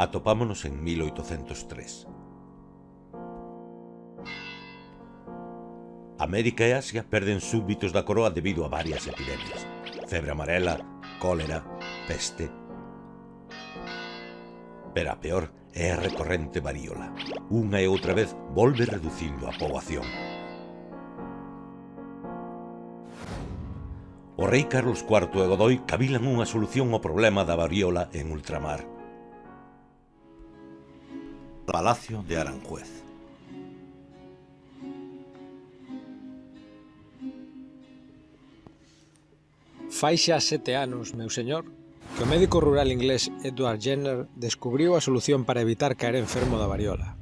atopámonos en 1803. América e Asia perden súbditos da coroa debido a varias epidemias. Febre amarela, cólera, peste... Pero a peor é a recorrente varíola. Unha e outra vez volve reducindo a poboación. O rei Carlos IV e Godoy cavilan unha solución ao problema da varíola en ultramar. Palacio de Aranjuez. Fai xa sete anos, meu señor, que o médico rural inglés Edward Jenner descubriu a solución para evitar caer enfermo da variola.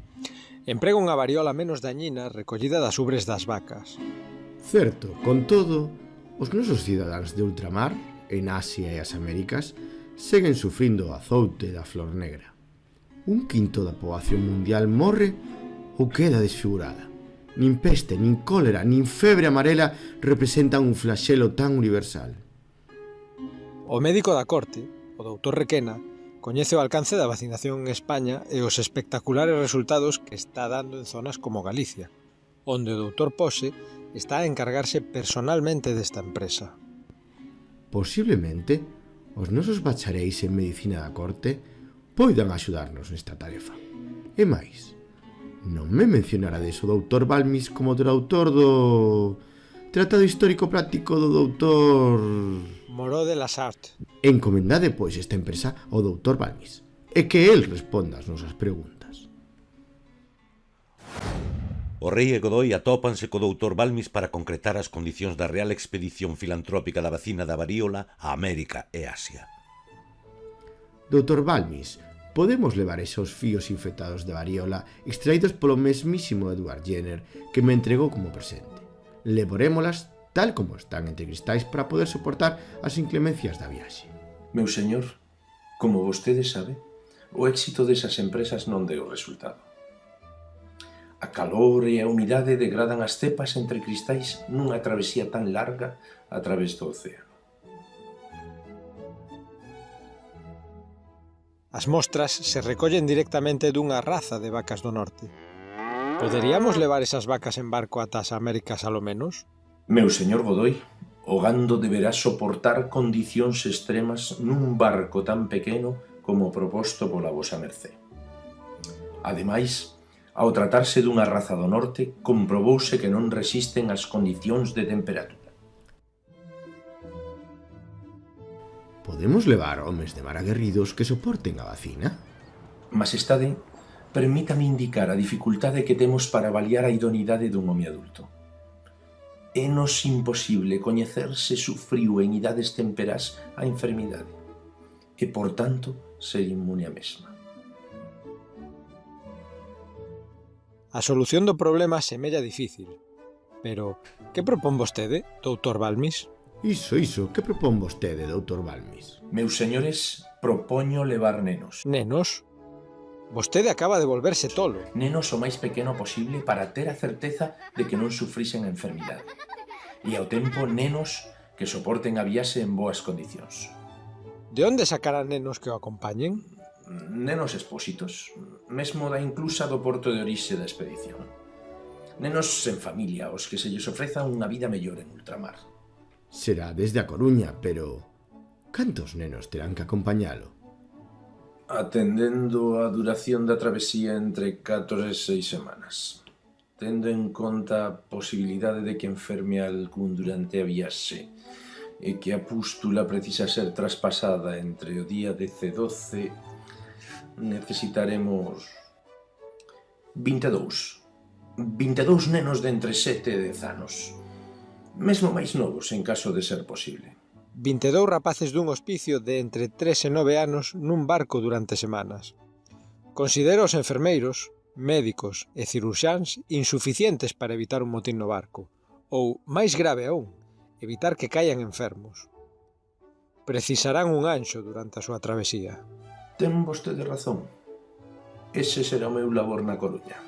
Emprega unha variola menos dañina recollida das ubres das vacas. Certo, con todo, os nosos cidadáns de ultramar, en Asia e as Américas, seguen sufrindo o azoute da flor negra. Un quinto da poboación mundial morre ou queda desfigurada. Nin peste, nin cólera, nin febre amarela representan un flaxelo tan universal. O médico da corte, o doutor Requena, coñece o alcance da vacinación en España e os espectaculares resultados que está dando en zonas como Galicia, onde o doutor Pose está a encargarse personalmente desta empresa. Posiblemente, os nosos bachareis en Medicina da Corte poidan axudarnos nesta tarefa. E máis, non me mencionarades o doutor Balmis como traductor do... Tratado histórico práctico do doutor... Moró de las Art. Encomendade, pois, esta empresa ao doutor Balmis e que el responda as nosas preguntas. O rei e Godoy atópanse co doutor Balmis para concretar as condicións da Real Expedición Filantrópica da Vacina da Varíola a América e Asia. Doutor Balmis, podemos levar esos fíos infectados de variola extraídos polo mesmísimo Edward Jenner que me entregou como presente. Levorémolas tal como están entre cristais para poder soportar as inclemencias da viaxe. Meu señor, como vostede sabe, o éxito desas empresas non deu resultado. A calor e a humidade degradan as cepas entre cristais nunha travesía tan larga a través do océano. As mostras se recollen directamente dunha raza de vacas do norte. Poderíamos levar esas vacas en barco ata as Américas alo menos? Meu señor Godoy, o gando deberá soportar condicións extremas nun barco tan pequeno como proposto pola vosa mercé. Ademais, ao tratarse dunha raza do norte, comprobouse que non resisten as condicións de temperatura. Podemos levar homes de mar aguerridos que soporten a vacina? Maxestade, permítame indicar a dificultade que temos para avaliar a idoneidade dun home adulto. É nos imposible coñecer se sufriu en idades temperas a enfermidade e, por tanto, ser inmune a mesma. A solución do problema semella difícil, pero que propón vostede, doutor Balmis? Iso, iso, que propón vostede, doutor Balmis? Meus señores, propoño levar nenos. Nenos? Vostede acaba de volverse tolo. Nenos o máis pequeno posible para ter a certeza de que non sufrisen a enfermidade. E ao tempo, nenos que soporten a viaxe en boas condicións. De onde sacarán nenos que o acompañen? Nenos expósitos, mesmo da inclusa do porto de orixe da expedición. Nenos en familia, os que se lles ofreza unha vida mellor en ultramar será desde a Coruña, pero... Cantos nenos terán que acompañalo? Atendendo a duración da travesía entre 4 e 6 semanas. Tendo en conta a posibilidade de que enferme algún durante a viaxe e que a pústula precisa ser traspasada entre o día 10 e 12, necesitaremos 22. 22 nenos de entre 7 e 10 anos mesmo máis novos en caso de ser posible. 22 rapaces dun hospicio de entre 3 e 9 anos nun barco durante semanas. Considero os enfermeiros, médicos e ciruxáns insuficientes para evitar un motín no barco, ou, máis grave aún, evitar que caian enfermos. Precisarán un anxo durante a súa travesía. Ten vostede razón. Ese será o meu labor na Coruña.